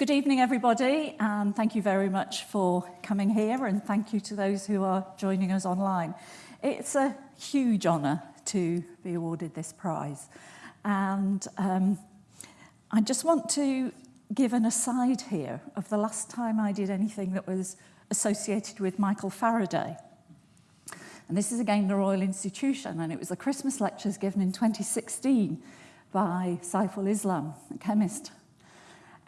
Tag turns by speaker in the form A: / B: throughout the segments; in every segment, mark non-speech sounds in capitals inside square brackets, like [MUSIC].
A: Good evening, everybody, and thank you very much for coming here, and thank you to those who are joining us online. It's a huge honour to be awarded this prize, and um, I just want to give an aside here of the last time I did anything that was associated with Michael Faraday. And this is again the Royal Institution, and it was the Christmas lectures given in 2016 by Saiful Islam, a chemist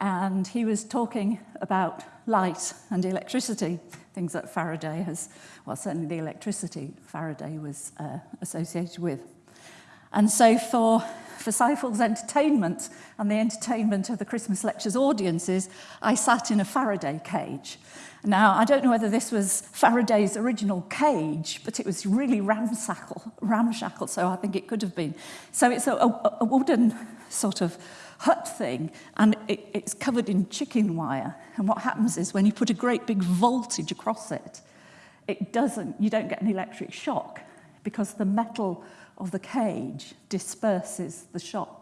A: and he was talking about light and electricity, things that Faraday has, well, certainly the electricity Faraday was uh, associated with. And so for, for Saiful's entertainment and the entertainment of the Christmas Lectures audiences, I sat in a Faraday cage. Now, I don't know whether this was Faraday's original cage, but it was really ramshackle, ramshackle, so I think it could have been. So it's a, a, a wooden sort of hut thing and it, it's covered in chicken wire. And what happens is when you put a great big voltage across it, it doesn't, you don't get an electric shock because the metal of the cage disperses the shock.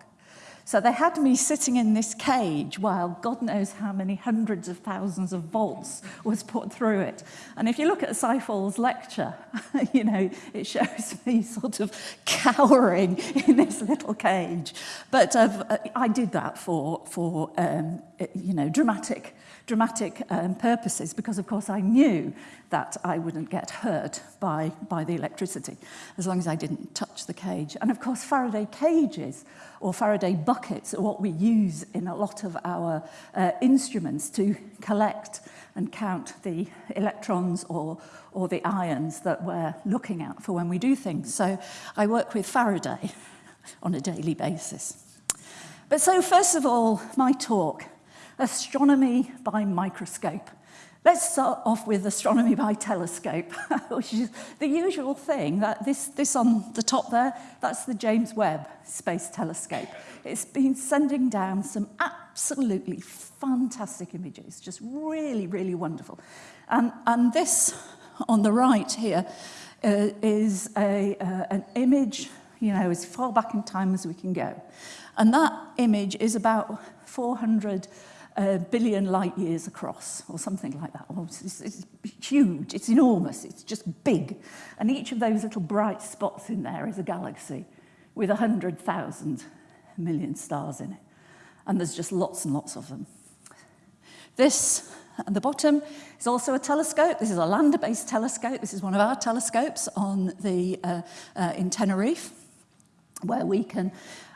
A: So they had me sitting in this cage while God knows how many hundreds of thousands of volts was put through it. And if you look at Saiful's lecture, [LAUGHS] you know, it shows [LAUGHS] me sort of cowering in this little cage. But uh, I did that for, for um, you know, dramatic dramatic um, purposes because, of course, I knew that I wouldn't get hurt by, by the electricity as long as I didn't touch the cage. And, of course, Faraday cages or Faraday buckets are what we use in a lot of our uh, instruments to collect and count the electrons or, or the ions that we're looking at for when we do things. So I work with Faraday on a daily basis. But so first of all, my talk astronomy by microscope. Let's start off with astronomy by telescope, [LAUGHS] which is the usual thing. That this, this on the top there, that's the James Webb Space Telescope. It's been sending down some absolutely fantastic images, just really, really wonderful. And, and this on the right here uh, is a, uh, an image, you know, as far back in time as we can go. And that image is about 400 a billion light years across or something like that. Oh, well, it's, it's huge, it's enormous, it's just big. And each of those little bright spots in there is a galaxy with 100,000 million stars in it. And there's just lots and lots of them. This at the bottom is also a telescope. This is a lander-based telescope. This is one of our telescopes on the, uh, uh, in Tenerife, where we can,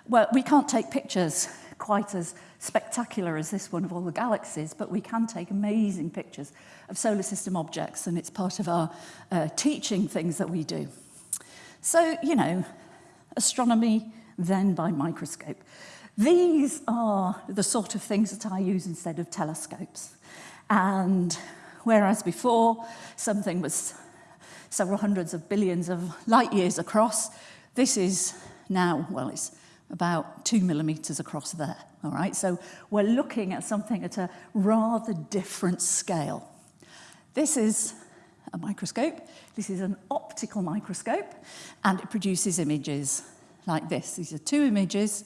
A: well, we can't take pictures quite as spectacular as this one of all the galaxies, but we can take amazing pictures of solar system objects, and it's part of our uh, teaching things that we do. So, you know, astronomy then by microscope. These are the sort of things that I use instead of telescopes. And whereas before something was several hundreds of billions of light years across, this is now, well, it's about two millimeters across there. All right, so we're looking at something at a rather different scale. This is a microscope. This is an optical microscope, and it produces images like this. These are two images,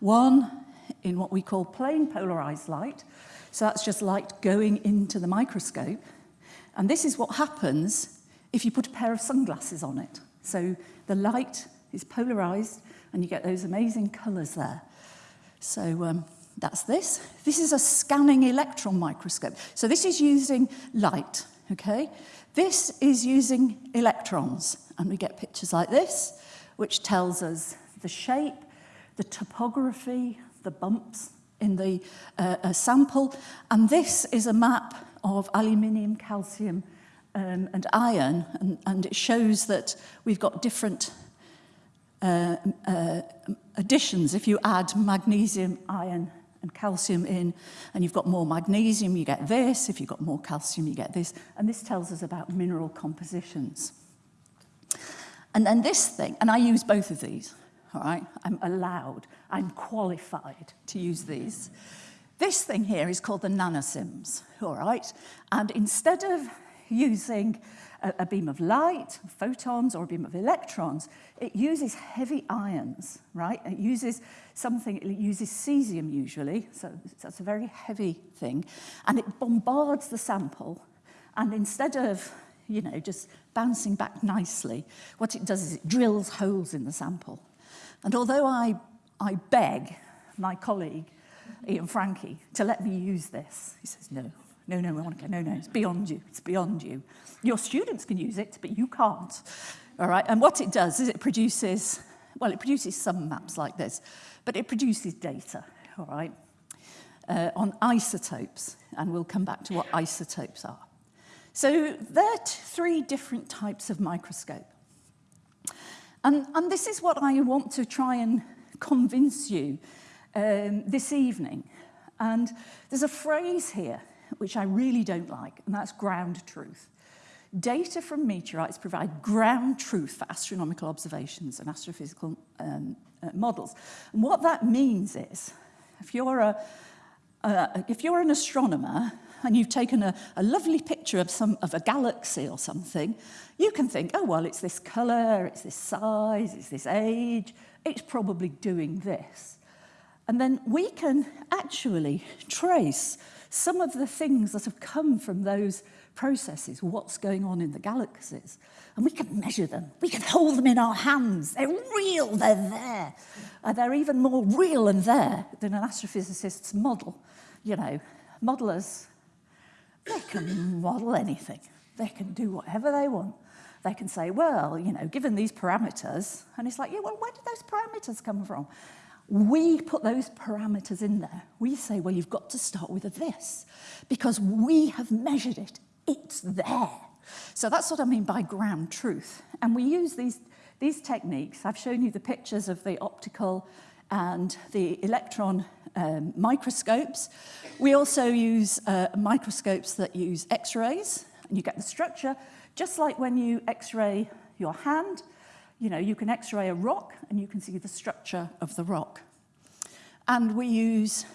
A: one in what we call plane polarized light. So that's just light going into the microscope. And this is what happens if you put a pair of sunglasses on it. So the light is polarized and you get those amazing colours there. So um, that's this. This is a scanning electron microscope. So this is using light, okay? This is using electrons, and we get pictures like this, which tells us the shape, the topography, the bumps in the uh, uh sample. And this is a map of aluminium, calcium, um, and iron, and, and it shows that we've got different uh, uh, additions, if you add magnesium, iron and calcium in, and you've got more magnesium, you get this. If you've got more calcium, you get this. And this tells us about mineral compositions. And then this thing, and I use both of these, all right? I'm allowed, I'm qualified to use these. This thing here is called the nanosims, all right? And instead of using a, a beam of light, photons, or a beam of electrons, it uses heavy ions, right? It uses something, it uses cesium usually, so that's a very heavy thing, and it bombards the sample, and instead of, you know, just bouncing back nicely, what it does is it drills holes in the sample. And although I, I beg my colleague, Ian Frankie, to let me use this, he says, no, no, no, Monica, no, no, it's beyond you, it's beyond you. Your students can use it, but you can't. All right, and what it does is it produces, well, it produces some maps like this, but it produces data, all right, uh, on isotopes, and we'll come back to what isotopes are. So there are three different types of microscope. And, and this is what I want to try and convince you um, this evening. And there's a phrase here which I really don't like, and that's ground truth. Data from meteorites provide ground truth for astronomical observations and astrophysical um, uh, models. And what that means is, if you're, a, uh, if you're an astronomer and you've taken a, a lovely picture of, some, of a galaxy or something, you can think, oh, well, it's this colour, it's this size, it's this age, it's probably doing this. And then we can actually trace some of the things that have come from those processes, what's going on in the galaxies. And we can measure them. We can hold them in our hands. They're real, they're there. And they're even more real and there than an astrophysicist's model. You know, modelers, they can model anything. They can do whatever they want. They can say, well, you know, given these parameters, and it's like, yeah, well, where did those parameters come from? We put those parameters in there. We say, well, you've got to start with a this because we have measured it. It's there. So that's what I mean by ground truth. And we use these, these techniques. I've shown you the pictures of the optical and the electron um, microscopes. We also use uh, microscopes that use X-rays, and you get the structure, just like when you X-ray your hand, you know, you can x-ray a rock and you can see the structure of the rock. And we use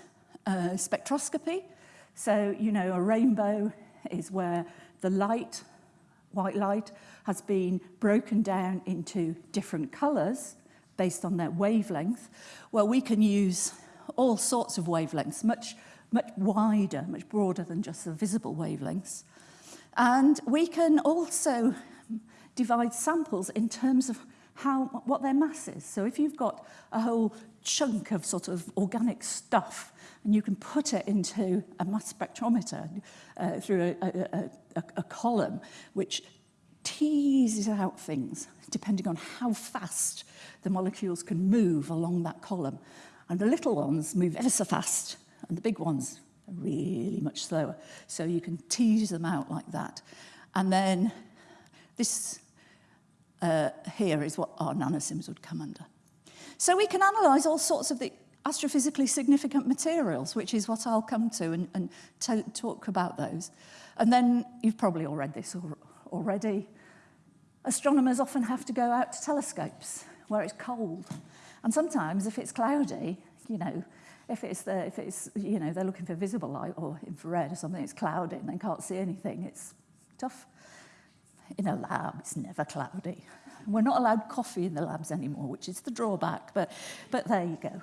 A: uh, spectroscopy. So, you know, a rainbow is where the light, white light, has been broken down into different colours based on their wavelength. Well, we can use all sorts of wavelengths, much, much wider, much broader than just the visible wavelengths. And we can also divide samples in terms of how, what their mass is. So if you've got a whole chunk of sort of organic stuff and you can put it into a mass spectrometer uh, through a, a, a, a column which teases out things depending on how fast the molecules can move along that column. And the little ones move ever so fast and the big ones are really much slower. So you can tease them out like that. And then this uh, here is what our nanosims would come under. So we can analyse all sorts of the astrophysically significant materials, which is what I'll come to and, and talk about those. And then you've probably all read this already. Astronomers often have to go out to telescopes where it's cold. And sometimes if it's cloudy, you know, if it's the, if it's, you know, they're looking for visible light or infrared or something, it's cloudy and they can't see anything, it's tough. In a lab, it's never cloudy. We're not allowed coffee in the labs anymore, which is the drawback, but, but there you go.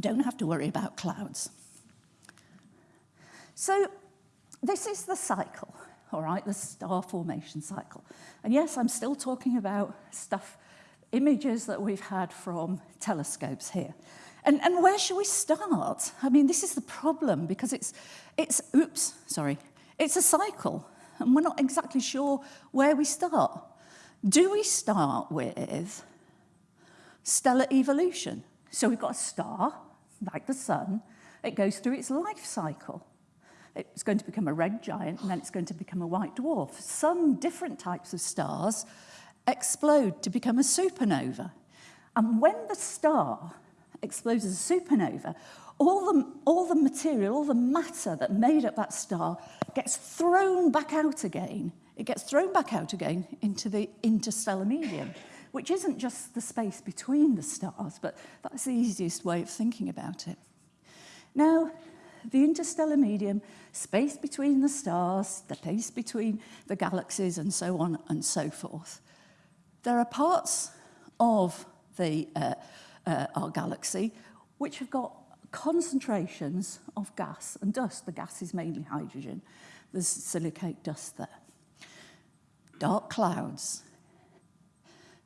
A: Don't have to worry about clouds. So this is the cycle, all right, the star formation cycle. And yes, I'm still talking about stuff, images that we've had from telescopes here. And, and where should we start? I mean, this is the problem because it's, it's, oops, sorry, it's a cycle and we're not exactly sure where we start. Do we start with stellar evolution? So we've got a star, like the sun, it goes through its life cycle. It's going to become a red giant and then it's going to become a white dwarf. Some different types of stars explode to become a supernova. And when the star explodes as a supernova, all the, all the material, all the matter that made up that star gets thrown back out again. It gets thrown back out again into the interstellar medium, which isn't just the space between the stars, but that's the easiest way of thinking about it. Now, the interstellar medium, space between the stars, the space between the galaxies, and so on and so forth. There are parts of the, uh, uh, our galaxy which have got concentrations of gas and dust. The gas is mainly hydrogen. There's silicate dust there. Dark clouds.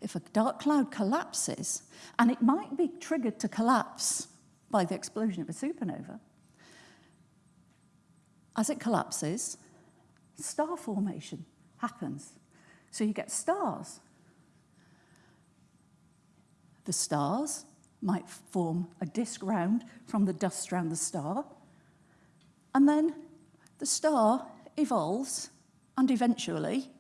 A: If a dark cloud collapses, and it might be triggered to collapse by the explosion of a supernova, as it collapses, star formation happens. So you get stars. The stars might form a disk round from the dust around the star, and then the star evolves and eventually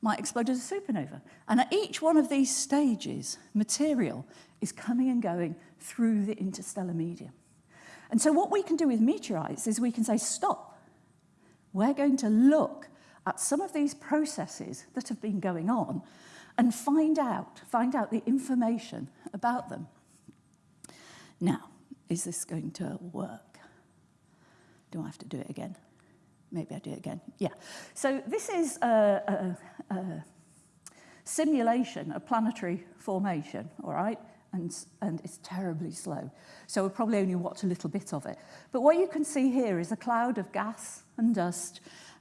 A: might explode as a supernova. And at each one of these stages, material is coming and going through the interstellar medium. And so what we can do with meteorites is we can say, stop. We're going to look at some of these processes that have been going on and find out, find out the information about them. Now, is this going to work? Do I have to do it again? Maybe I do it again. Yeah. So this is a, a, a simulation of planetary formation, all right? And, and it's terribly slow. So we'll probably only watch a little bit of it. But what you can see here is a cloud of gas and dust,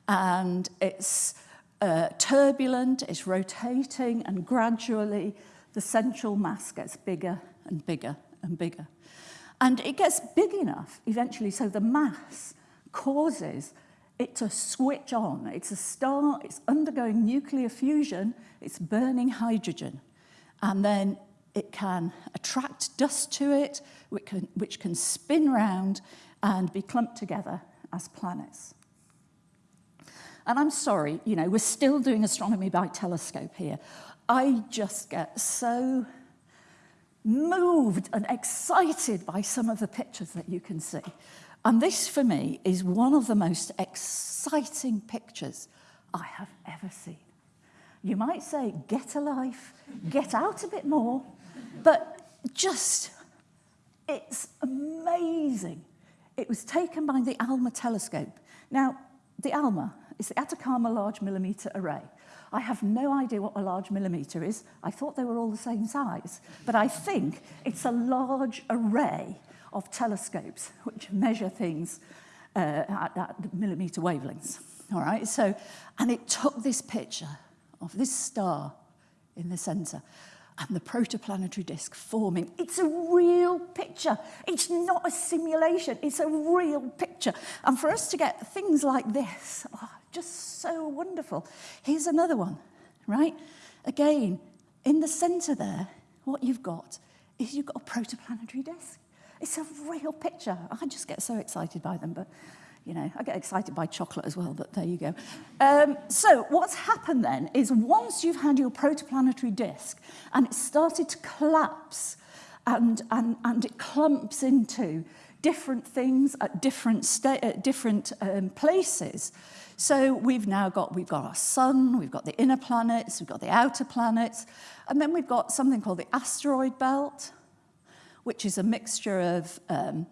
A: and it's uh, turbulent, it's rotating, and gradually the central mass gets bigger and bigger and bigger. And it gets big enough eventually so the mass causes it to switch on. It's a star, it's undergoing nuclear fusion, it's burning hydrogen. And then it can attract dust to it, which can, which can spin round and be clumped together as planets. And I'm sorry, you know, we're still doing astronomy by telescope here. I just get so moved and excited by some of the pictures that you can see. And this, for me, is one of the most exciting pictures I have ever seen. You might say, get a life, get out a bit more, but just, it's amazing. It was taken by the ALMA telescope. Now, the ALMA is the Atacama Large Millimeter Array. I have no idea what a large millimeter is. I thought they were all the same size. But I think it's a large array of telescopes which measure things uh, at, at millimeter wavelengths. All right, so, and it took this picture of this star in the center and the protoplanetary disk forming. It's a real picture. It's not a simulation. It's a real picture. And for us to get things like this, oh, just so wonderful. Here's another one, right? Again, in the center there, what you've got is you've got a protoplanetary disk. It's a real picture. I just get so excited by them, but you know, I get excited by chocolate as well, but there you go. Um, so what's happened then is once you've had your protoplanetary disk and it started to collapse and, and, and it clumps into different things at different, at different um, places, So we've now got, we've got our sun, we've got the inner planets, we've got the outer planets, and then we've got something called the asteroid belt, which is a mixture of um,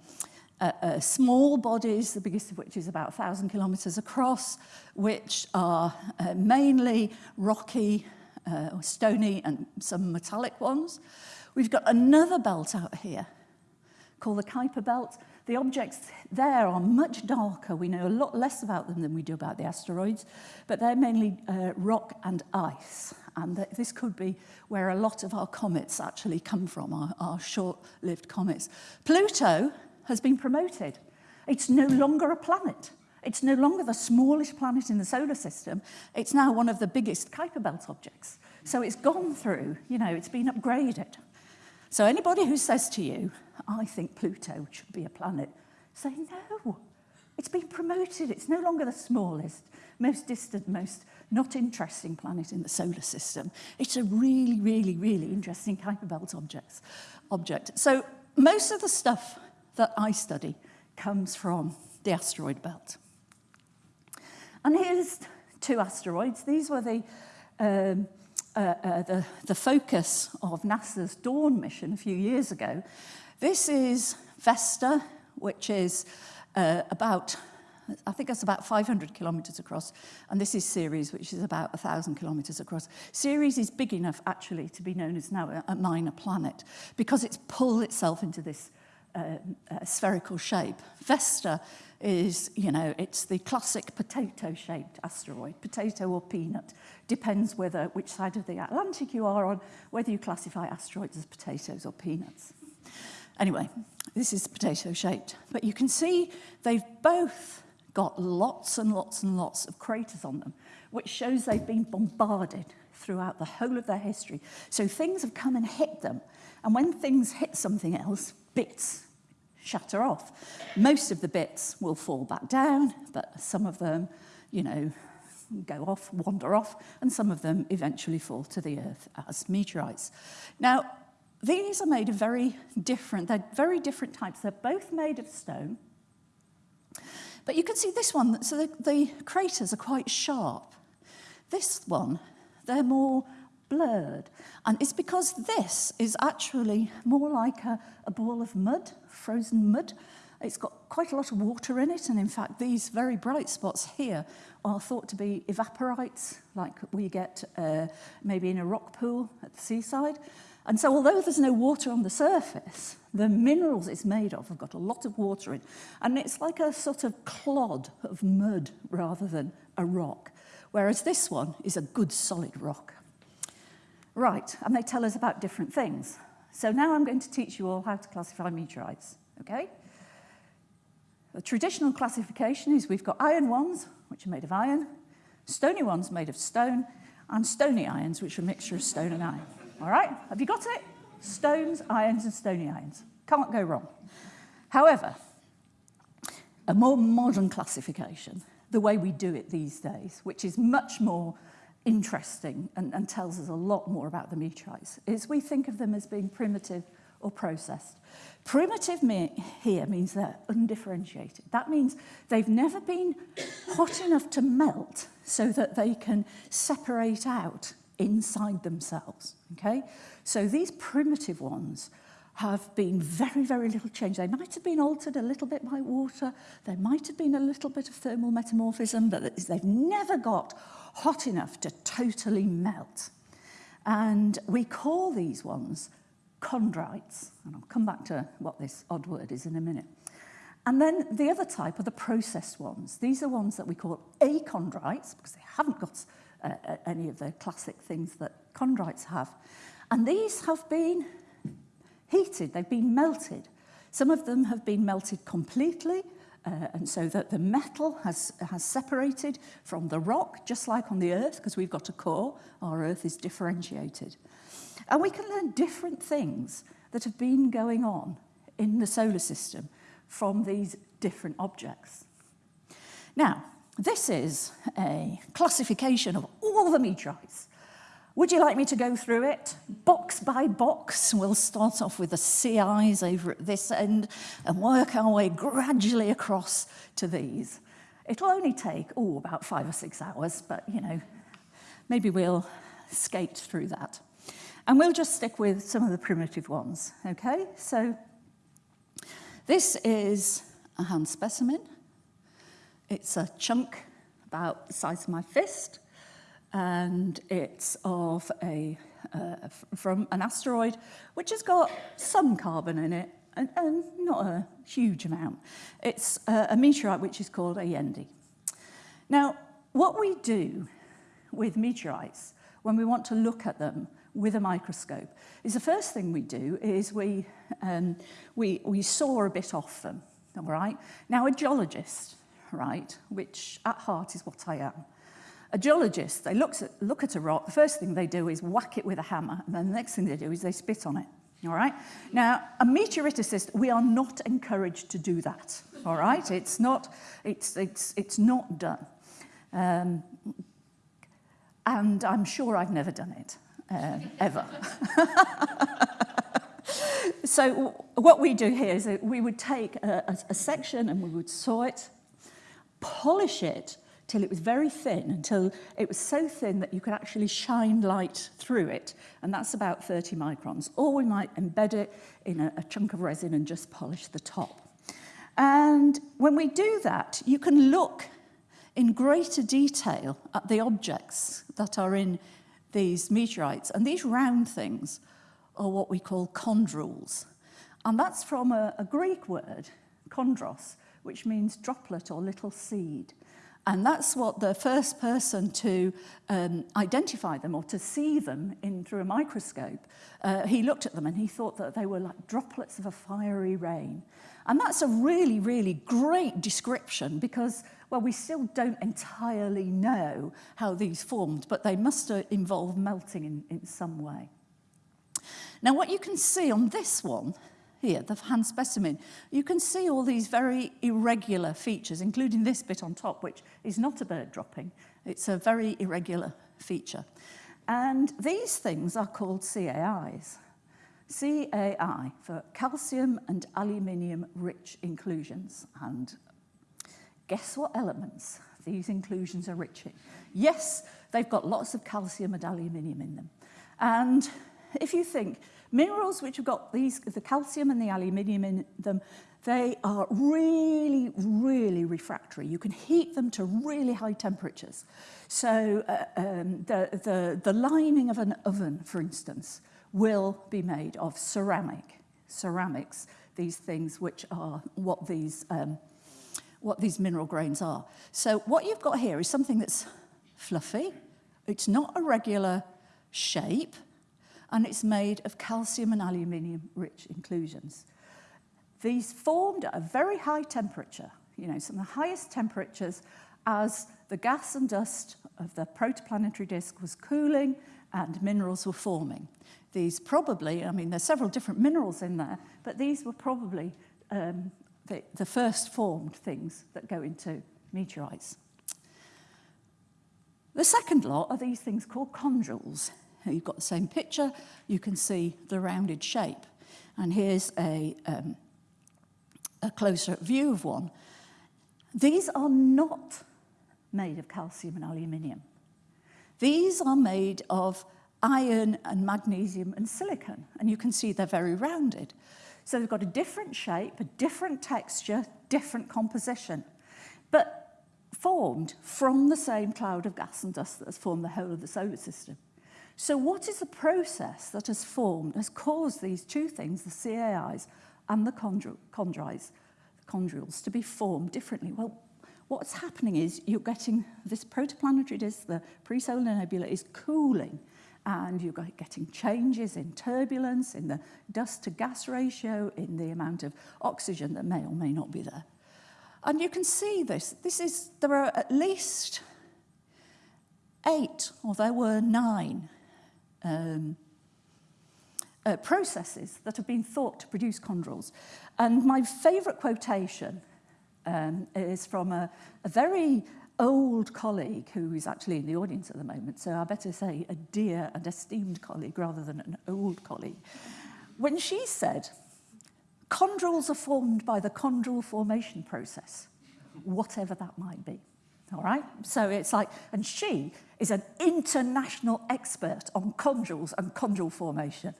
A: uh, uh, small bodies, the biggest of which is about 1,000 kilometers across, which are uh, mainly rocky, uh, stony, and some metallic ones. We've got another belt out here called the Kuiper Belt, the objects there are much darker. We know a lot less about them than we do about the asteroids, but they're mainly uh, rock and ice. And th this could be where a lot of our comets actually come from, our, our short-lived comets. Pluto has been promoted. It's no longer a planet. It's no longer the smallest planet in the solar system. It's now one of the biggest Kuiper Belt objects. So it's gone through, you know, it's been upgraded. So anybody who says to you, I think Pluto should be a planet. Say, no, it's been promoted. It's no longer the smallest, most distant, most not interesting planet in the solar system. It's a really, really, really interesting Kuiper Belt objects, object. So most of the stuff that I study comes from the asteroid belt. And here's two asteroids. These were the, um, uh, uh, the, the focus of NASA's Dawn mission a few years ago. This is Vesta, which is uh, about, I think that's about 500 kilometres across, and this is Ceres, which is about 1,000 kilometres across. Ceres is big enough, actually, to be known as now a, a minor planet, because it's pulled itself into this uh, uh, spherical shape. Vesta is, you know, it's the classic potato-shaped asteroid, potato or peanut. Depends whether which side of the Atlantic you are on, whether you classify asteroids as potatoes or peanuts. Anyway, this is potato shaped. But you can see they've both got lots and lots and lots of craters on them, which shows they've been bombarded throughout the whole of their history. So things have come and hit them. And when things hit something else, bits shatter off. Most of the bits will fall back down, but some of them, you know, go off, wander off, and some of them eventually fall to the earth as meteorites. Now, These are made of very different, they're very different types. They're both made of stone. But you can see this one, so the, the craters are quite sharp. This one, they're more blurred. And it's because this is actually more like a, a ball of mud, frozen mud. It's got quite a lot of water in it, and in fact, these very bright spots here are thought to be evaporites, like we get uh, maybe in a rock pool at the seaside. And so although there's no water on the surface, the minerals it's made of have got a lot of water in. And it's like a sort of clod of mud rather than a rock. Whereas this one is a good solid rock. Right, and they tell us about different things. So now I'm going to teach you all how to classify meteorites, okay? The traditional classification is we've got iron ones, which are made of iron, stony ones made of stone, and stony irons, which are a mixture of stone and iron. All right, have you got it? Stones, irons, and stony irons. Can't go wrong. However, a more modern classification, the way we do it these days, which is much more interesting and, and tells us a lot more about the meteorites is we think of them as being primitive or processed. Primitive me here means they're undifferentiated. That means they've never been hot enough to melt so that they can separate out inside themselves. Okay? So these primitive ones have been very, very little changed. They might have been altered a little bit by water. There might have been a little bit of thermal metamorphism, but they've never got hot enough to totally melt. And we call these ones chondrites. And I'll come back to what this odd word is in a minute. And then the other type are the processed ones. These are ones that we call achondrites because they haven't got Uh, uh, any of the classic things that chondrites have. And these have been heated, they've been melted. Some of them have been melted completely, uh, and so that the metal has, has separated from the rock, just like on the Earth, because we've got a core, our Earth is differentiated. And we can learn different things that have been going on in the solar system from these different objects. Now, this is a classification of all the meteorites Would you like me to go through it? Box by box, we'll start off with the CIs over at this end and work our way gradually across to these. It'll only take, oh, about five or six hours, but, you know, maybe we'll skate through that. And we'll just stick with some of the primitive ones, okay? So this is a hand specimen. It's a chunk about the size of my fist and it's of a uh, from an asteroid which has got some carbon in it and, and not a huge amount. It's a, a meteorite which is called Allende. Now, what we do with meteorites when we want to look at them with a microscope is the first thing we do is we, um, we, we saw a bit off them, all right? Now, a geologist, right, which at heart is what I am, A geologist, they look at, look at a rock, the first thing they do is whack it with a hammer, and then the next thing they do is they spit on it. All right? Now, a meteoriticist, we are not encouraged to do that. All right? It's not, it's, it's, it's not done. Um, and I'm sure I've never done it, uh, ever. [LAUGHS] so what we do here is we would take a, a, a section and we would saw it, polish it, till it was very thin, until it was so thin that you could actually shine light through it. And that's about 30 microns. Or we might embed it in a, a chunk of resin and just polish the top. And when we do that, you can look in greater detail at the objects that are in these meteorites. And these round things are what we call chondrules. And that's from a, a Greek word, chondros, which means droplet or little seed. And that's what the first person to um, identify them or to see them in through a microscope, uh, he looked at them and he thought that they were like droplets of a fiery rain. And that's a really, really great description because, well, we still don't entirely know how these formed, but they must involve melting in, in some way. Now, what you can see on this one here, the hand specimen, you can see all these very irregular features, including this bit on top, which is not a bird dropping. It's a very irregular feature. And these things are called CAIs. CAI for calcium and aluminium rich inclusions. And guess what elements these inclusions are rich in? Yes, they've got lots of calcium and aluminium in them. And if you think, Minerals which have got these, the calcium and the aluminium in them, they are really, really refractory. You can heat them to really high temperatures. So uh, um, the, the, the lining of an oven, for instance, will be made of ceramic, ceramics, these things which are what these, um, what these mineral grains are. So what you've got here is something that's fluffy, it's not a regular shape, and it's made of calcium and aluminium rich inclusions. These formed at a very high temperature, you know, some of the highest temperatures as the gas and dust of the protoplanetary disk was cooling and minerals were forming. These probably, I mean, there's several different minerals in there, but these were probably um, the, the first formed things that go into meteorites. The second lot are these things called chondrules. You've got the same picture, you can see the rounded shape. And here's a, um, a closer view of one. These are not made of calcium and aluminium. These are made of iron and magnesium and silicon, and you can see they're very rounded. So they've got a different shape, a different texture, different composition, but formed from the same cloud of gas and dust that has formed the whole of the solar system. So what is the process that has formed, has caused these two things, the CAIs and the chondrites, the chondrules, to be formed differently? Well, what's happening is you're getting this protoplanetary disk, the pre-solar nebula is cooling and you're getting changes in turbulence, in the dust to gas ratio, in the amount of oxygen that may or may not be there. And you can see this. This is, there are at least eight, or there were nine, um, uh, processes that have been thought to produce chondrules. And my favourite quotation um, is from a, a very old colleague who is actually in the audience at the moment, so I better say a dear and esteemed colleague rather than an old colleague. When she said, chondrules are formed by the chondrule formation process, whatever that might be. All right, so it's like, and she is an international expert on chondrules and chondrule formation.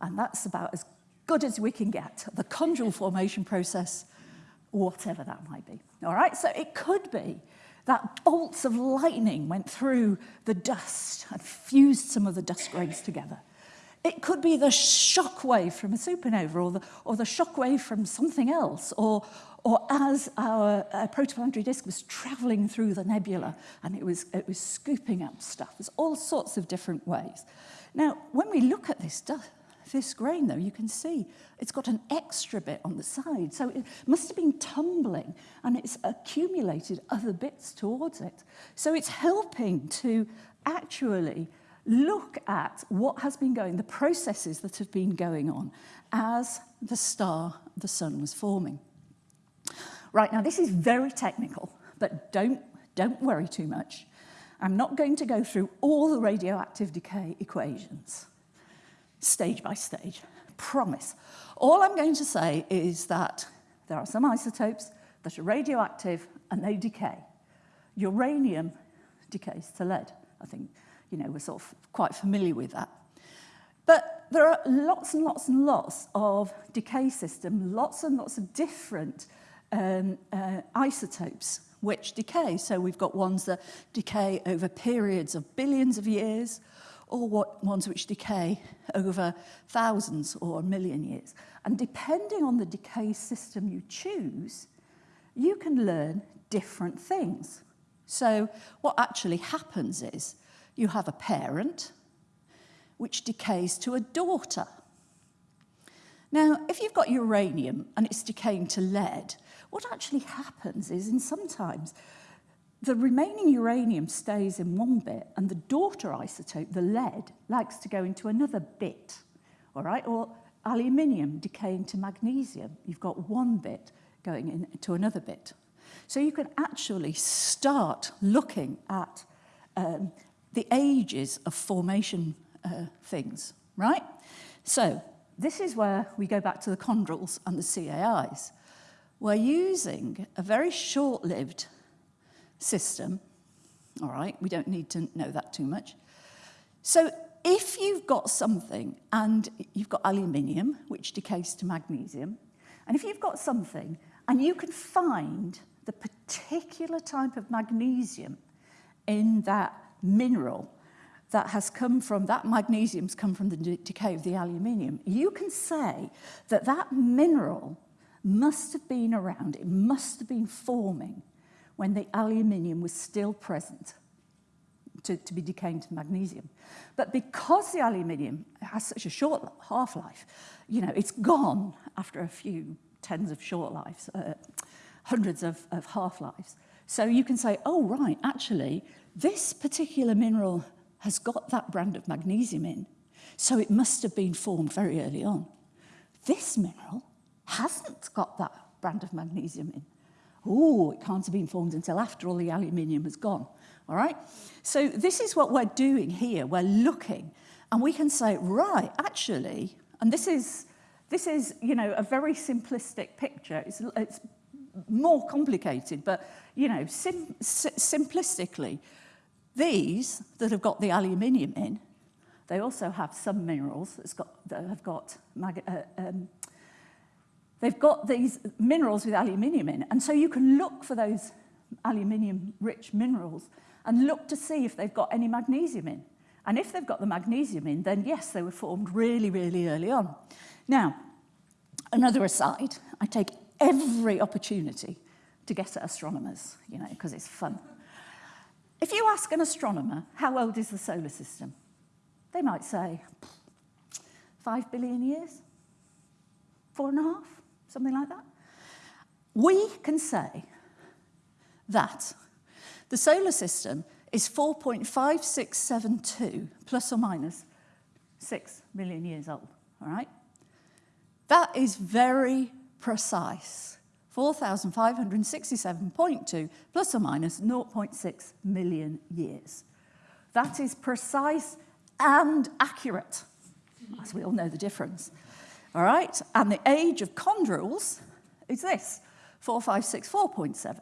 A: And that's about as good as we can get. The chondrule formation process, whatever that might be. All right, so it could be that bolts of lightning went through the dust and fused some of the dust grains together. It could be the shock wave from a supernova or the, or the shock wave from something else or, or as our uh, protoplanetary disk was traveling through the nebula and it was, it was scooping up stuff. There's all sorts of different ways. Now, when we look at this, this grain, though, you can see it's got an extra bit on the side. So it must have been tumbling and it's accumulated other bits towards it. So it's helping to actually look at what has been going, the processes that have been going on as the star, the sun was forming. Right, now this is very technical, but don't, don't worry too much. I'm not going to go through all the radioactive decay equations, stage by stage, promise. All I'm going to say is that there are some isotopes that are radioactive and they decay. Uranium decays to lead. I think, you know, we're sort of quite familiar with that. But there are lots and lots and lots of decay systems, lots and lots of different um, uh, isotopes which decay. So we've got ones that decay over periods of billions of years, or what, ones which decay over thousands or a million years. And depending on the decay system you choose, you can learn different things. So what actually happens is you have a parent which decays to a daughter. Now, if you've got uranium and it's decaying to lead, what actually happens is in sometimes the remaining uranium stays in one bit and the daughter isotope, the lead, likes to go into another bit, all right? Or aluminium decaying to magnesium. You've got one bit going into another bit. So you can actually start looking at um, the ages of formation uh, things, right? So this is where we go back to the chondrules and the CAIs. We're using a very short-lived system, all right? We don't need to know that too much. So if you've got something and you've got aluminium, which decays to magnesium, and if you've got something and you can find the particular type of magnesium in that mineral that has come from, that magnesium's come from the decay of the aluminium, you can say that that mineral must have been around, it must have been forming when the aluminium was still present to, to be decaying to magnesium. But because the aluminium has such a short half-life, you know, it's gone after a few tens of short lives, uh, hundreds of, of half-lives. So you can say, oh, right, actually, this particular mineral has got that brand of magnesium in, so it must have been formed very early on. This mineral hasn't got that brand of magnesium in. Oh, it can't have been formed until after all the aluminium has gone. All right? So this is what we're doing here. We're looking and we can say, right, actually, and this is, this is you know, a very simplistic picture. It's, it's more complicated, but, you know, sim simplistically, these that have got the aluminium in, they also have some minerals that's got, that have got, uh, um, they've got these minerals with aluminium in. And so you can look for those aluminium-rich minerals and look to see if they've got any magnesium in. And if they've got the magnesium in, then yes, they were formed really, really early on. Now, another aside, I take every opportunity to get at astronomers, you know, because it's fun. If you ask an astronomer, how old is the solar system? They might say, five billion years, four and a half, something like that. We can say that the solar system is 4.5672 plus or minus 6 million years old, all right? That is very precise. 4,567.2 plus or minus 0.6 million years. That is precise and accurate, as we all know the difference. All right, and the age of chondrules is this, 4564.7.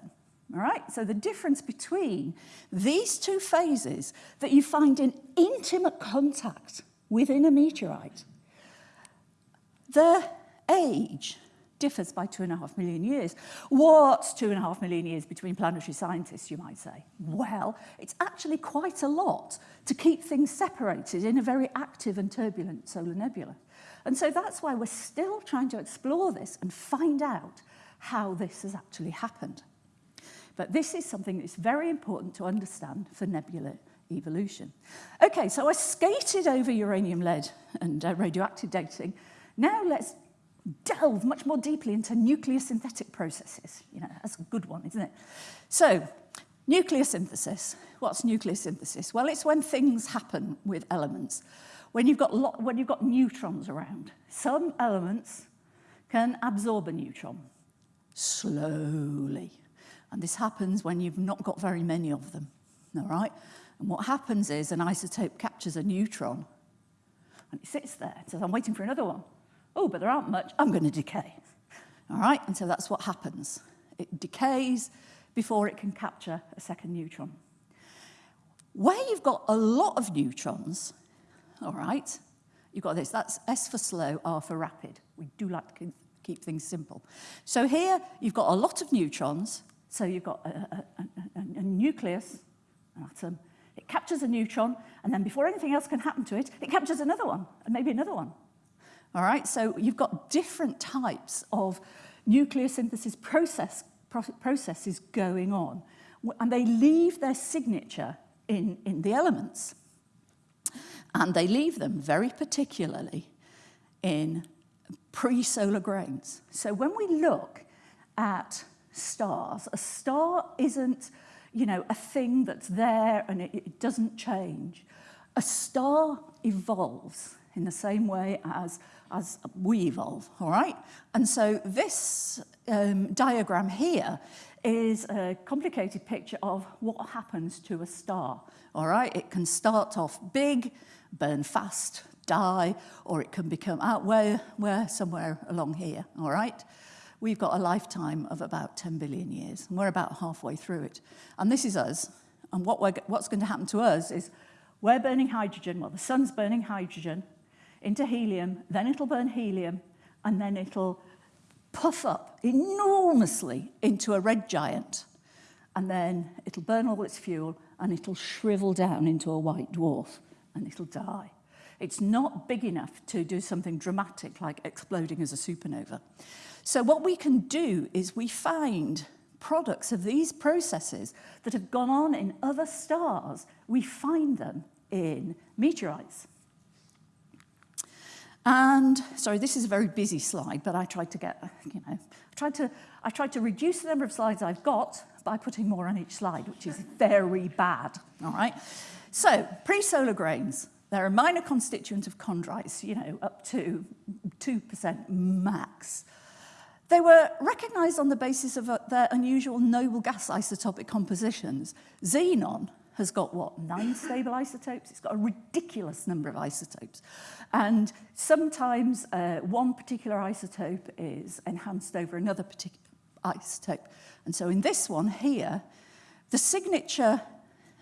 A: All right, so the difference between these two phases that you find in intimate contact within a meteorite, the age differs by two and a half million years. What's two and a half million years between planetary scientists, you might say? Well, it's actually quite a lot to keep things separated in a very active and turbulent solar nebula. And so that's why we're still trying to explore this and find out how this has actually happened. But this is something that's very important to understand for nebular evolution. Okay, so I skated over uranium-lead and uh, radioactive dating. Now let's delve much more deeply into nucleosynthetic processes. You know, that's a good one, isn't it? So, nucleosynthesis. What's nucleosynthesis? Well, it's when things happen with elements. When you've got, lot, when you've got neutrons around. Some elements can absorb a neutron slowly. And this happens when you've not got very many of them, all right? And what happens is an isotope captures a neutron and it sits there and says, I'm waiting for another one. Oh, but there aren't much, I'm going to decay. All right, and so that's what happens. It decays before it can capture a second neutron. Where you've got a lot of neutrons, all right, you've got this, that's S for slow, R for rapid. We do like to keep things simple. So here you've got a lot of neutrons. So you've got a, a, a, a nucleus, an atom. It captures a neutron, and then before anything else can happen to it, it captures another one, and maybe another one. All right, so you've got different types of nucleosynthesis process, processes going on, and they leave their signature in, in the elements. And they leave them very particularly in pre-solar grains. So when we look at stars, a star isn't, you know, a thing that's there and it, it doesn't change. A star evolves in the same way as, as we evolve, all right? And so this um, diagram here is a complicated picture of what happens to a star, all right? It can start off big, burn fast, die, or it can become ah, out where, where somewhere along here, all right? We've got a lifetime of about 10 billion years, and we're about halfway through it. And this is us, and what what's going to happen to us is we're burning hydrogen, well, the sun's burning hydrogen into helium, then it'll burn helium, and then it'll puff up enormously into a red giant, and then it'll burn all its fuel, and it'll shrivel down into a white dwarf, and it'll die. It's not big enough to do something dramatic like exploding as a supernova. So what we can do is we find products of these processes that have gone on in other stars. We find them in meteorites. And sorry, this is a very busy slide, but I tried to get, you know, I tried to, I tried to reduce the number of slides I've got by putting more on each slide, which is very bad, all right? So, pre-solar grains. They're a minor constituent of chondrites, you know, up to 2% max. They were recognized on the basis of uh, their unusual noble gas isotopic compositions. Xenon has got, what, nine stable isotopes? It's got a ridiculous number of isotopes. And sometimes uh, one particular isotope is enhanced over another particular isotope. And so in this one here, the signature,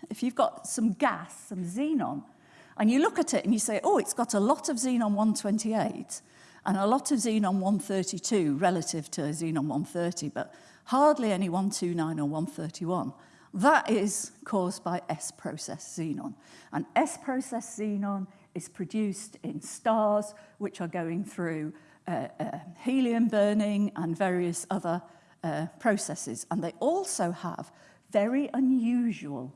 A: if you've got some gas, some xenon, and you look at it and you say, oh, it's got a lot of xenon 128 and a lot of xenon 132 relative to xenon 130, but hardly any 129 or 131. That is caused by S-process xenon. And S-process xenon is produced in stars which are going through uh, uh, helium burning and various other uh, processes. And they also have very unusual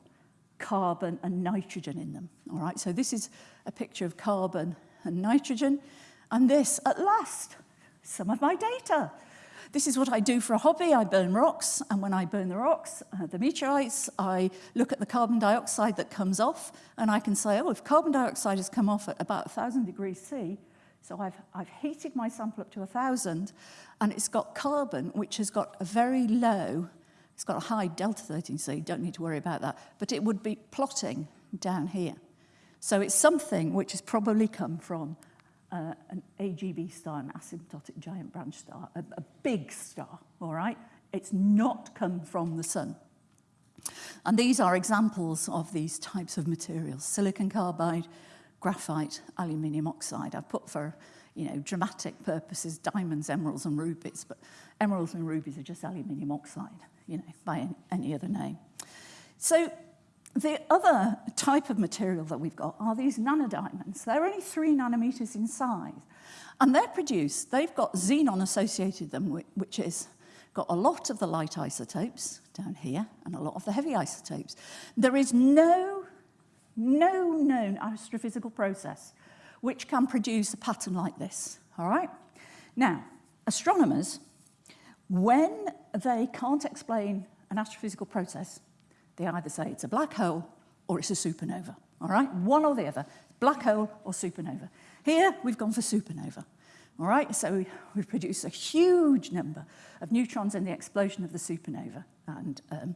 A: carbon and nitrogen in them. All right, so this is a picture of carbon and nitrogen. And this, at last, some of my data. This is what I do for a hobby. I burn rocks, and when I burn the rocks, uh, the meteorites, I look at the carbon dioxide that comes off, and I can say, oh, if carbon dioxide has come off at about 1,000 degrees C, so I've, I've heated my sample up to 1,000, and it's got carbon, which has got a very low It's got a high delta 13, so you don't need to worry about that. But it would be plotting down here. So it's something which has probably come from uh, an AGB star, an asymptotic giant branch star, a, a big star, all right? It's not come from the sun. And these are examples of these types of materials, silicon carbide, graphite, aluminium oxide. I've put for you know, dramatic purposes, diamonds, emeralds and rubies, but emeralds and rubies are just aluminium oxide you know, by any other name. So the other type of material that we've got are these nanodiamonds. They're only three nanometers in size. And they're produced, they've got xenon associated them, which is got a lot of the light isotopes down here and a lot of the heavy isotopes. There is no, no known astrophysical process which can produce a pattern like this, all right? Now, astronomers When they can't explain an astrophysical process, they either say it's a black hole or it's a supernova. All right, one or the other, black hole or supernova. Here, we've gone for supernova. All right, so we've produced a huge number of neutrons in the explosion of the supernova. And um,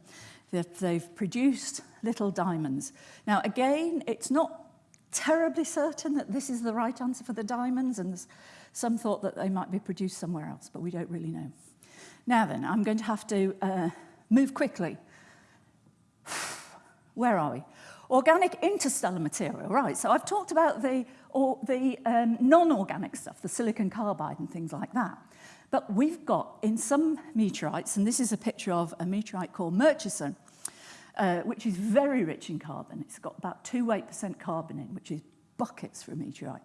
A: they've, they've produced little diamonds. Now, again, it's not terribly certain that this is the right answer for the diamonds, and some thought that they might be produced somewhere else, but we don't really know. Now then, I'm going to have to uh, move quickly. [SIGHS] Where are we? Organic interstellar material, right. So I've talked about the, the um, non-organic stuff, the silicon carbide and things like that. But we've got in some meteorites, and this is a picture of a meteorite called Murchison, uh, which is very rich in carbon. It's got about 2-8% carbon in, which is buckets for a meteorite.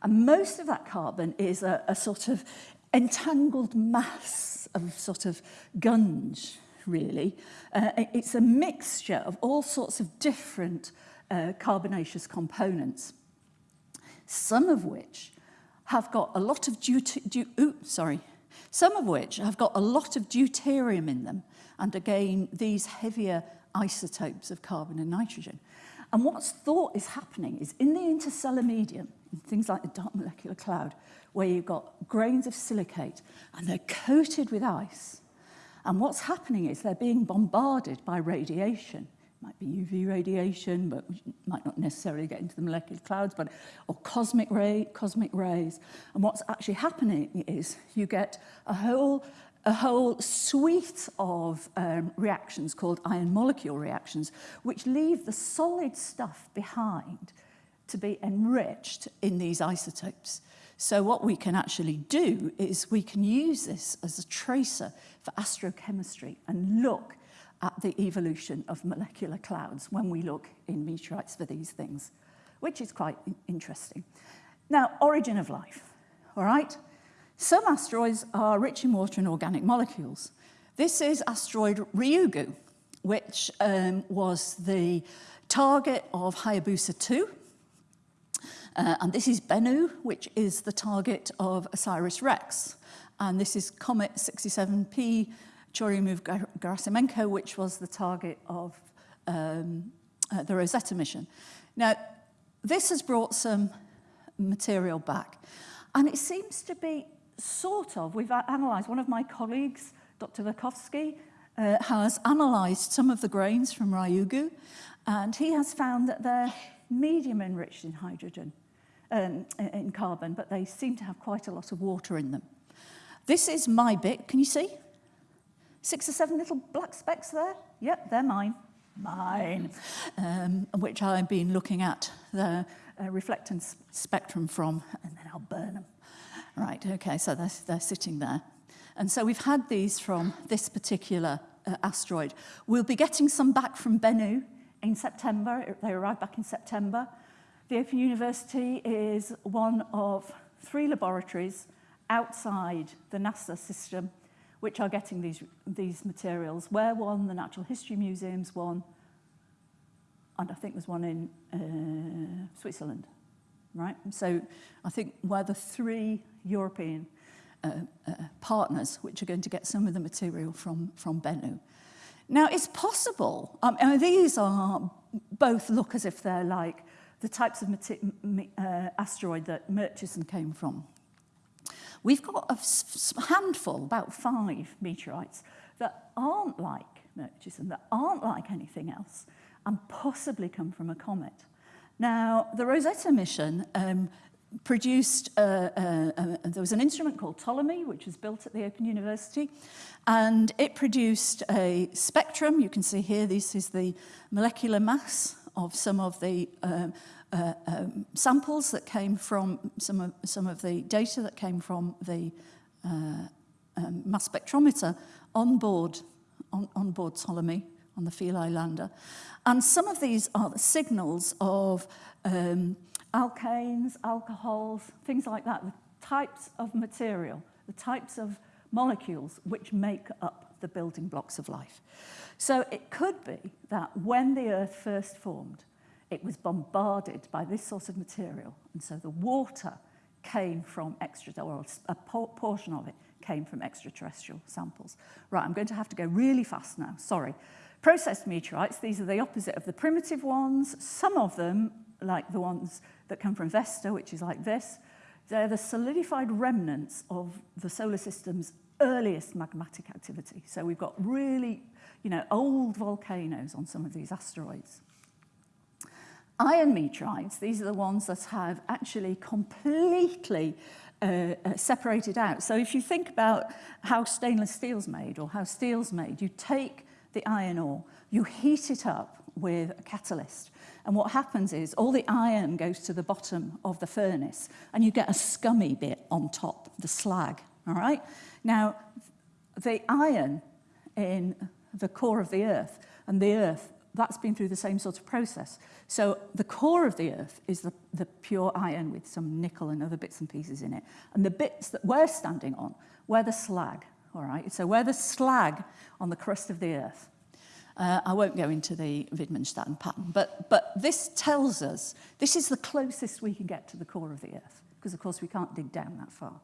A: And most of that carbon is a, a sort of entangled mass of sort of gunge, really. Uh, it's a mixture of all sorts of different uh, carbonaceous components, some of which have got a lot of deut sorry, some of which have got a lot of deuterium in them, and again, these heavier isotopes of carbon and nitrogen. And what's thought is happening is in the interstellar medium, things like the dark molecular cloud, where you've got grains of silicate and they're coated with ice. And what's happening is they're being bombarded by radiation. It might be UV radiation, but we might not necessarily get into the molecular clouds, but or cosmic ray, cosmic rays. And what's actually happening is you get a whole a whole suite of um, reactions called ion molecule reactions, which leave the solid stuff behind to be enriched in these isotopes. So what we can actually do is we can use this as a tracer for astrochemistry and look at the evolution of molecular clouds when we look in meteorites for these things, which is quite interesting. Now, origin of life, all right? Some asteroids are rich in water and organic molecules. This is asteroid Ryugu, which um, was the target of Hayabusa 2, uh, and this is Bennu, which is the target of OSIRIS-REx. And this is Comet 67P Churyumov-Gerasimenko, which was the target of um, uh, the Rosetta mission. Now, this has brought some material back. And it seems to be sort of, we've analysed, one of my colleagues, Dr. Verkhovsky, uh, has analysed some of the grains from Ryugu, and he has found that they're medium enriched in hydrogen um, in carbon, but they seem to have quite a lot of water in them. This is my bit, can you see? Six or seven little black specks there? Yep, they're mine. Mine. Um, which I've been looking at the uh, reflectance spectrum from, and then I'll burn them. Right, okay, so they're, they're sitting there. And so we've had these from this particular uh, asteroid. We'll be getting some back from Bennu in September. They arrived back in September. The Open University is one of three laboratories outside the NASA system which are getting these, these materials. Where one, the Natural History Museum's one, and I think there's one in uh, Switzerland, right? So I think we're the three European uh, uh, partners which are going to get some of the material from, from Bennu. Now, it's possible, um, mean, these are both look as if they're like the types of uh, asteroid that Murchison came from. We've got a handful, about five meteorites, that aren't like Murchison, that aren't like anything else, and possibly come from a comet. Now, the Rosetta mission um, produced, uh, uh, uh, there was an instrument called Ptolemy, which was built at the Open University, and it produced a spectrum. You can see here, this is the molecular mass of some of the um, uh, um, samples that came from some of, some of the data that came from the uh, um, mass spectrometer on board, on, on board Ptolemy on the Philae lander. And some of these are the signals of um, alkanes, alcohols, things like that, the types of material, the types of molecules which make up the building blocks of life. So it could be that when the Earth first formed, it was bombarded by this sort of material. And so the water came from extra, or a portion of it came from extraterrestrial samples. Right, I'm going to have to go really fast now, sorry. Processed meteorites, these are the opposite of the primitive ones. Some of them, like the ones that come from Vesta, which is like this, they're the solidified remnants of the solar system's earliest magmatic activity. So we've got really, you know, old volcanoes on some of these asteroids. Iron meteorites, these are the ones that have actually completely uh, uh, separated out. So if you think about how stainless steel's made or how steel's made, you take the iron ore, you heat it up with a catalyst, and what happens is all the iron goes to the bottom of the furnace, and you get a scummy bit on top, the slag, all right? Now, the iron in the core of the Earth and the Earth, that's been through the same sort of process. So the core of the Earth is the, the pure iron with some nickel and other bits and pieces in it. And the bits that we're standing on, we're the slag, all right? So we're the slag on the crust of the Earth. Uh, I won't go into the Widmanstätten pattern, but, but this tells us, this is the closest we can get to the core of the Earth, because of course we can't dig down that far.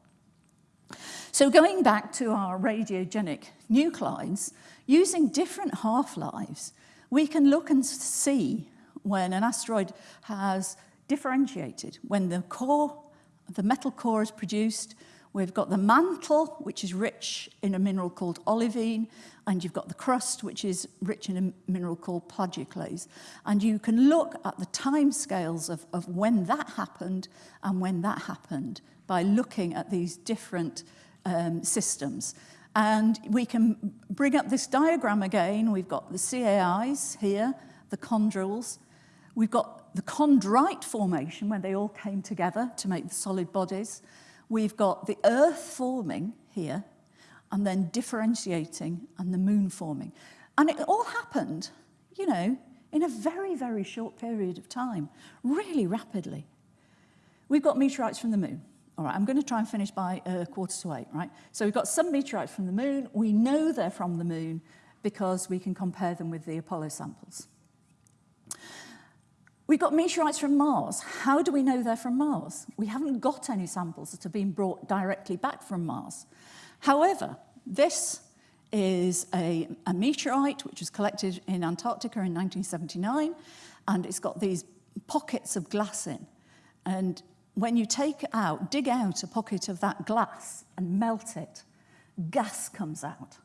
A: So going back to our radiogenic nuclides, using different half-lives, we can look and see when an asteroid has differentiated, when the core, the metal core is produced, We've got the mantle, which is rich in a mineral called olivine, and you've got the crust, which is rich in a mineral called plagioclase. And you can look at the time scales of, of when that happened and when that happened by looking at these different um, systems. And we can bring up this diagram again. We've got the CAIs here, the chondrules. We've got the chondrite formation when they all came together to make the solid bodies. We've got the Earth forming here, and then differentiating, and the moon forming. And it all happened, you know, in a very, very short period of time, really rapidly. We've got meteorites from the moon. All right, I'm going to try and finish by uh, quarter to eight, right? So we've got some meteorites from the moon. We know they're from the moon because we can compare them with the Apollo samples. We've got meteorites from Mars. How do we know they're from Mars? We haven't got any samples that have been brought directly back from Mars. However, this is a, a meteorite which was collected in Antarctica in 1979, and it's got these pockets of glass in. And when you take out, dig out a pocket of that glass and melt it, gas comes out.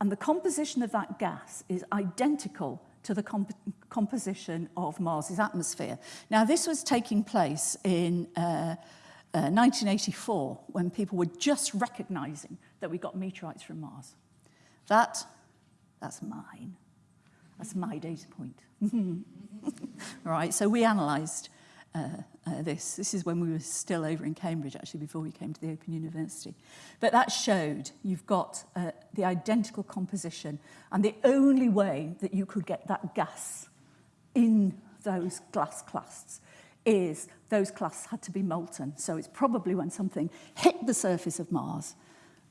A: And the composition of that gas is identical to the comp composition of Mars's atmosphere. Now, this was taking place in uh, uh, 1984, when people were just recognizing that we got meteorites from Mars. That, that's mine. That's my data point. [LAUGHS] right, so we analyzed uh, uh, this. This is when we were still over in Cambridge, actually, before we came to the Open University. But that showed you've got uh, the identical composition, and the only way that you could get that gas in those glass clasts is those clasts had to be molten. So it's probably when something hit the surface of Mars,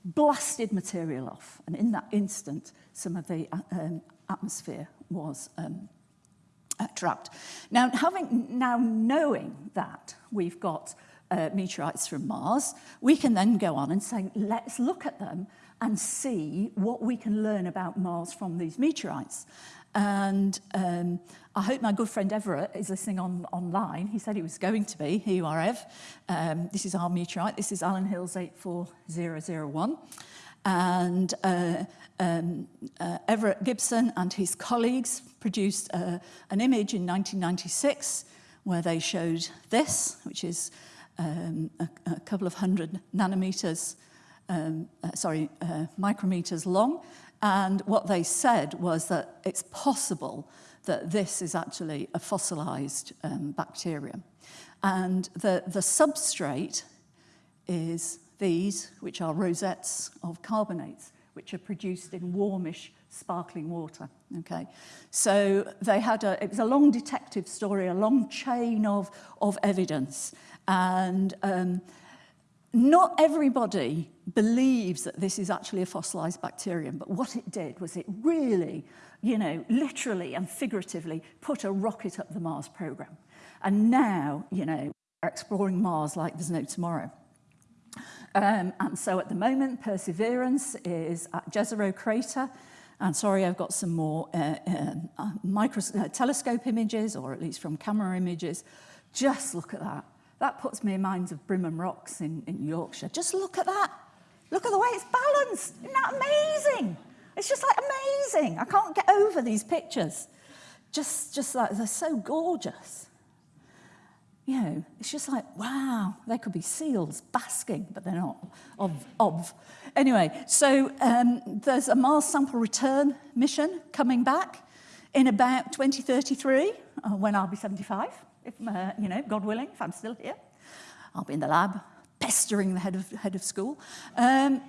A: blasted material off, and in that instant, some of the uh, um, atmosphere was um, uh, trapped. Now, having now knowing that we've got uh, meteorites from Mars, we can then go on and say, let's look at them and see what we can learn about Mars from these meteorites. And um, I hope my good friend Everett is listening on online. He said he was going to be. Here you are, Ev. Um, this is our meteorite. This is Allan Hills 84001. And uh, um, uh, Everett Gibson and his colleagues produced uh, an image in 1996 where they showed this, which is um, a, a couple of hundred nanometers, um, uh, sorry, uh, micrometers long. And what they said was that it's possible that this is actually a fossilized um, bacterium. And the, the substrate is these, which are rosettes of carbonates, which are produced in warmish, sparkling water. Okay, so they had a, it was a long detective story, a long chain of, of evidence. And um, not everybody believes that this is actually a fossilized bacterium, but what it did was it really, you know, literally and figuratively put a rocket up the Mars program. And now, you know, we're exploring Mars like there's no tomorrow. Um, and so at the moment, Perseverance is at Jezero Crater. And sorry, I've got some more uh, um, uh, micro, uh, telescope images, or at least from camera images. Just look at that. That puts me in minds of Brimham Rocks in, in Yorkshire. Just look at that. Look at the way it's balanced. Isn't that amazing? It's just like amazing. I can't get over these pictures. Just, just like, they're so gorgeous. You know, it's just like, wow, they could be seals basking, but they're not, of, of. Anyway, so um, there's a Mars sample return mission coming back in about 2033, uh, when I'll be 75, if, uh, you know, God willing, if I'm still here. I'll be in the lab pestering the head of, head of school. Um,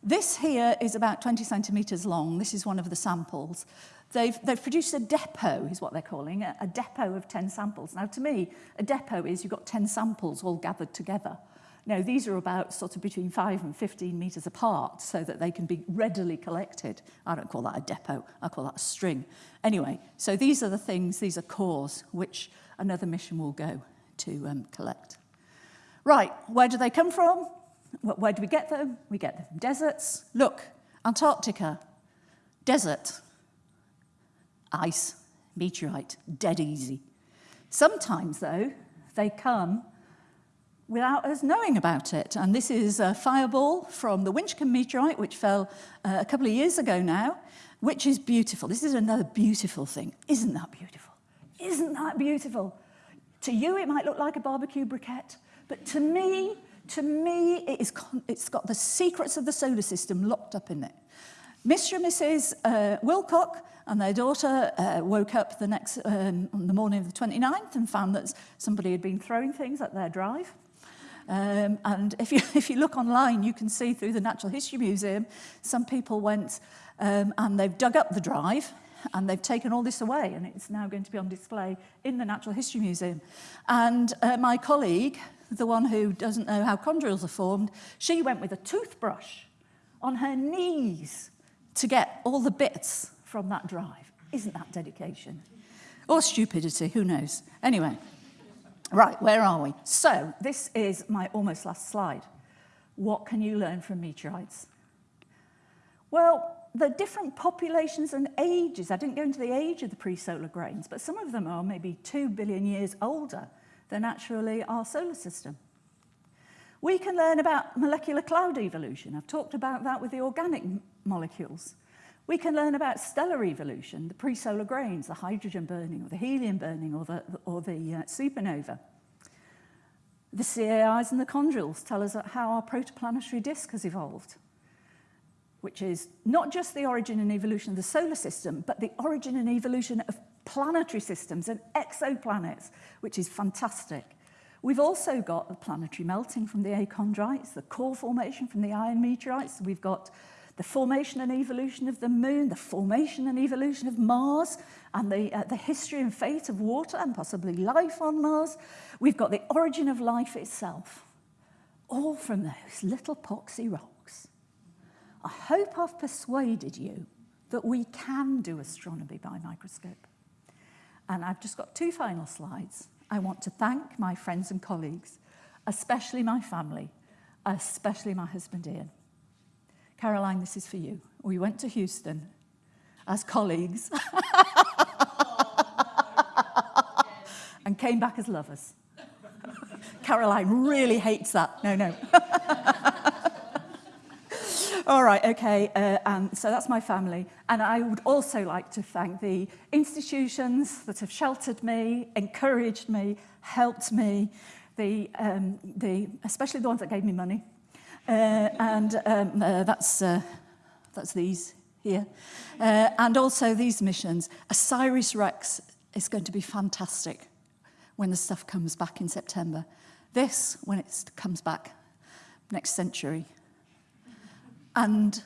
A: this here is about 20 centimetres long. This is one of the samples. They've, they've produced a depot, is what they're calling it, a depot of 10 samples. Now, to me, a depot is you've got 10 samples all gathered together. Now, these are about sort of between 5 and 15 metres apart so that they can be readily collected. I don't call that a depot, I call that a string. Anyway, so these are the things, these are cores, which another mission will go to um, collect. Right, where do they come from? Where do we get them? We get them from deserts. Look, Antarctica, desert, ice, meteorite, dead easy. Sometimes, though, they come without us knowing about it. And this is a fireball from the Winchcombe meteorite, which fell uh, a couple of years ago now, which is beautiful. This is another beautiful thing. Isn't that beautiful? Isn't that beautiful? To you, it might look like a barbecue briquette, but to me, to me, it is it's got the secrets of the solar system locked up in it. Mr. and Mrs. Uh, Wilcock And their daughter uh, woke up the next um, on the morning of the 29th and found that somebody had been throwing things at their drive. Um, and if you, [LAUGHS] if you look online, you can see through the Natural History Museum, some people went um, and they've dug up the drive and they've taken all this away and it's now going to be on display in the Natural History Museum. And uh, my colleague, the one who doesn't know how chondrules are formed, she went with a toothbrush on her knees to get all the bits from that drive. Isn't that dedication? Or stupidity, who knows? Anyway, right, where are we? So, this is my almost last slide. What can you learn from meteorites? Well, the different populations and ages, I didn't go into the age of the pre-solar grains, but some of them are maybe two billion years older than actually our solar system. We can learn about molecular cloud evolution. I've talked about that with the organic molecules. We can learn about stellar evolution, the pre-solar grains, the hydrogen burning or the helium burning or the, or the uh, supernova. The CAIs and the chondrules tell us how our protoplanetary disk has evolved, which is not just the origin and evolution of the solar system, but the origin and evolution of planetary systems and exoplanets, which is fantastic. We've also got the planetary melting from the achondrites, the core formation from the iron meteorites. We've got the formation and evolution of the moon, the formation and evolution of Mars, and the, uh, the history and fate of water and possibly life on Mars. We've got the origin of life itself, all from those little poxy rocks. I hope I've persuaded you that we can do astronomy by microscope. And I've just got two final slides. I want to thank my friends and colleagues, especially my family, especially my husband Ian. Caroline, this is for you. We went to Houston as colleagues [LAUGHS] and came back as lovers. [LAUGHS] Caroline really hates that. No, no. [LAUGHS] All right, okay, uh, and so that's my family. And I would also like to thank the institutions that have sheltered me, encouraged me, helped me, the, um, the, especially the ones that gave me money. Uh, and um, uh, that's, uh, that's these here. And also these missions. Osiris Rex is going to be fantastic when the stuff comes back in September. This, when it comes back next century, And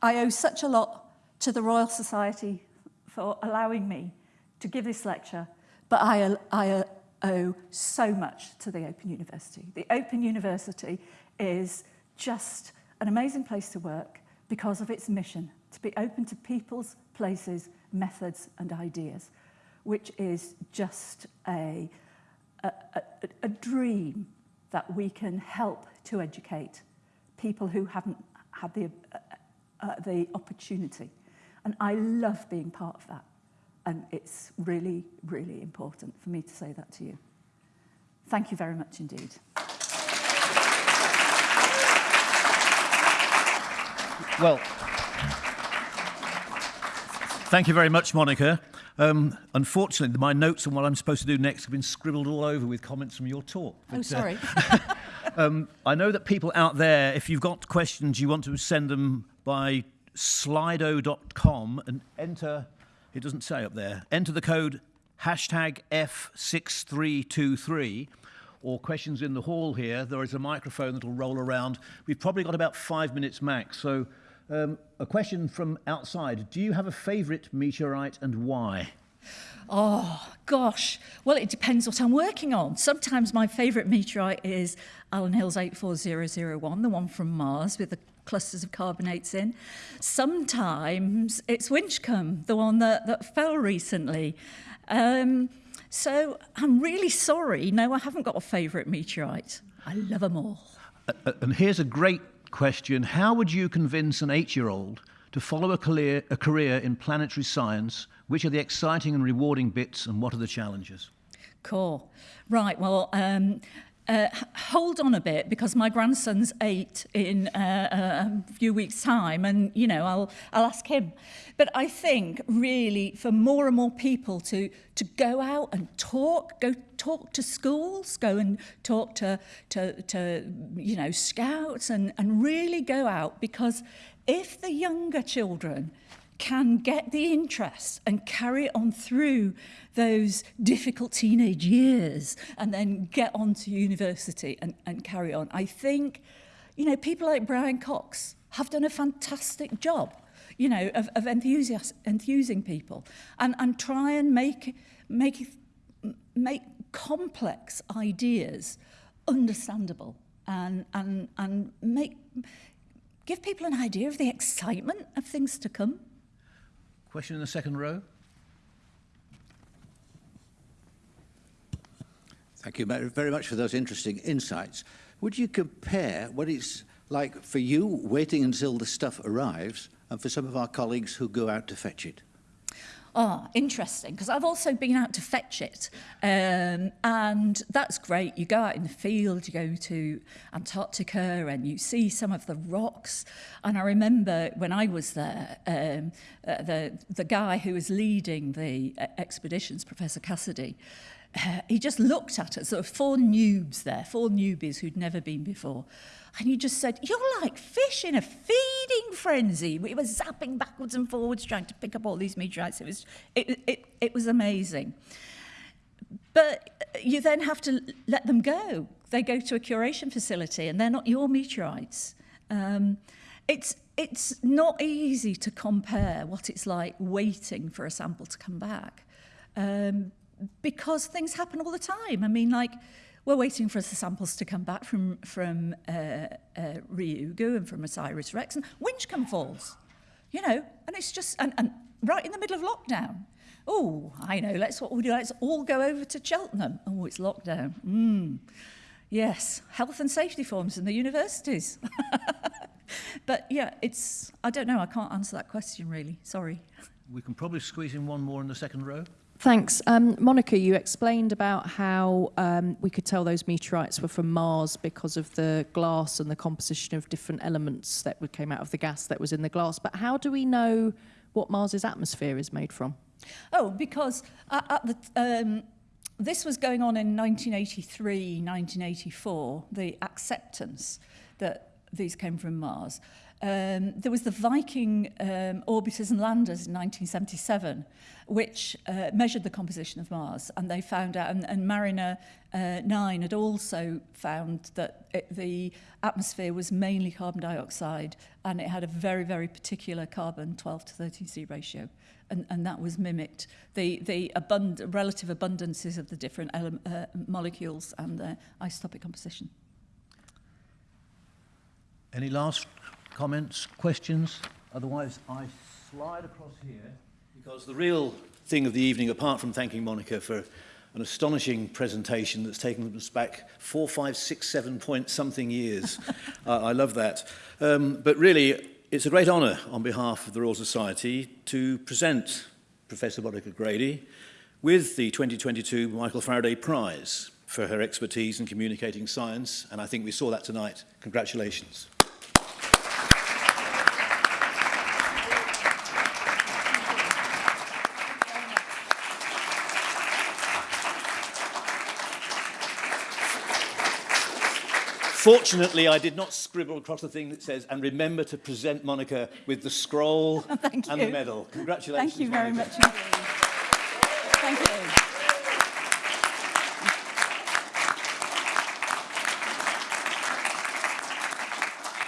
A: I owe such a lot to the Royal Society for allowing me to give this lecture, but I, I owe so much to the Open University. The Open University is just an amazing place to work because of its mission to be open to people's, places, methods and ideas, which is just a, a, a, a dream that we can help to educate people who haven't had the, uh, uh, the opportunity. And I love being part of that. And it's really, really important for me to say that to you. Thank you very much indeed.
B: Well, thank you very much, Monica. Um, unfortunately, my notes on what I'm supposed to do next have been scribbled all over with comments from your talk.
A: But, oh, sorry.
B: Uh, [LAUGHS] [LAUGHS] um, I know that people out there, if you've got questions, you want to send them by slido.com and enter, it doesn't say up there, enter the code hashtag F6323. or questions in the hall here, there is a microphone that will roll around. We've probably got about five minutes max. So, um, a question from outside Do you have a favourite meteorite and why?
A: Oh, gosh. Well, it depends what I'm working on. Sometimes my favourite meteorite is Allan Hills 84001, the one from Mars with the clusters of carbonates in. Sometimes it's Winchcombe, the one that, that fell recently. Um, so I'm really sorry. No, I haven't got a favourite meteorite. I love them all.
B: Uh, and here's a great question How would you convince an eight year old to follow a career, a career in planetary science? Which are the exciting and rewarding bits, and what are the challenges?
A: Cool. Right, well, um, uh, hold on a bit because my grandson's eight in uh, a few weeks' time, and you know I'll I'll ask him. But I think really for more and more people to to go out and talk, go talk to schools, go and talk to, to, to you know, scouts and, and really go out because if the younger children can get the interest and carry it on through those difficult teenage years and then get on to university and, and carry on. I think, you know, people like Brian Cox have done a fantastic job, you know, of, of enthusiast, enthusing people and, and try and make, make, make complex ideas understandable and, and, and make, give people an idea of the excitement of things to come.
B: Question in the second row.
C: Thank you very much for those interesting insights. Would you compare what it's like for you waiting until the stuff arrives and for some of our colleagues who go out to fetch it?
A: oh, interesting, because I've also been out to fetch it. Um, and that's great. You go out in the field, you go to Antarctica and you see some of the rocks. And I remember when I was there, um, uh, the, the guy who was leading the uh, expeditions, Professor Cassidy, uh, he just looked at us. sort of four noobs there, four newbies who'd never been before. And he just said, You're like fish in a feeding frenzy. We were zapping backwards and forwards trying to pick up all these meteorites. It was, it, it, it was amazing. But you then have to let them go. They go to a curation facility and they're not your meteorites. Um, it's, it's not easy to compare what it's like waiting for a sample to come back um, because things happen all the time. I mean, like, We're waiting for the samples to come back from, from uh, uh, Ryugu and from Osiris Rex and Winchcombe Falls, you know, and it's just, and, and right in the middle of lockdown. Oh, I know, let's, what we'll do, let's all go over to Cheltenham. Oh, it's lockdown. Mm. Yes, health and safety forms in the universities. [LAUGHS] but yeah, it's, I don't know, I can't answer that question really, sorry.
B: We can probably squeeze in one more in the second row.
D: Thanks. Um, Monica, you explained about how um, we could tell those meteorites were from Mars because of the glass and the composition of different elements that came out of the gas that was in the glass. But how do we know what Mars's atmosphere is made from?
A: Oh, because at, at the, um, this was going on in 1983, 1984, the acceptance that these came from Mars. um, there was the Viking um, orbiters and landers in 1977, which uh, measured the composition of Mars, and they found out, and, and Mariner uh, 9 had also found that it, the atmosphere was mainly carbon dioxide, and it had a very, very particular carbon 12 to 13C ratio, and, and that was mimicked. The, the abund relative abundances of the different uh, molecules and their isotopic composition.
B: Any last Comments? Questions? Otherwise, I slide across here because the real thing of the evening, apart from thanking Monica for an astonishing presentation that's taken us back four, five, six, seven point something years. [LAUGHS] uh, I love that. Um, but really, it's a great honour on behalf of the Royal Society to present Professor Monica Grady with the 2022 Michael Faraday Prize for her expertise in communicating science, and I think we saw that tonight. Congratulations. Fortunately, I did not scribble across the thing that says, and remember to present Monica with the scroll [LAUGHS] and the medal. Congratulations.
A: Thank you very
B: Monica.
A: much. You.